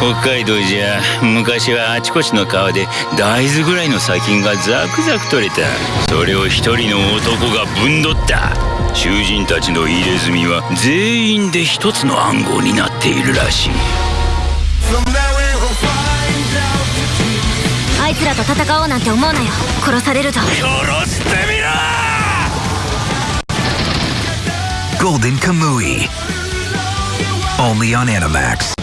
北海道じゃ昔はあちこちの川で大豆ぐらいの砂金がザクザク取れた。それを一人の男がぶんどった。囚人たちの入れ墨は全員で一つの暗号になっているらしい。あいつらと戦おうなんて思うなよ。殺されるぞ。殺してみろ！Golden ムイ Only on Animax.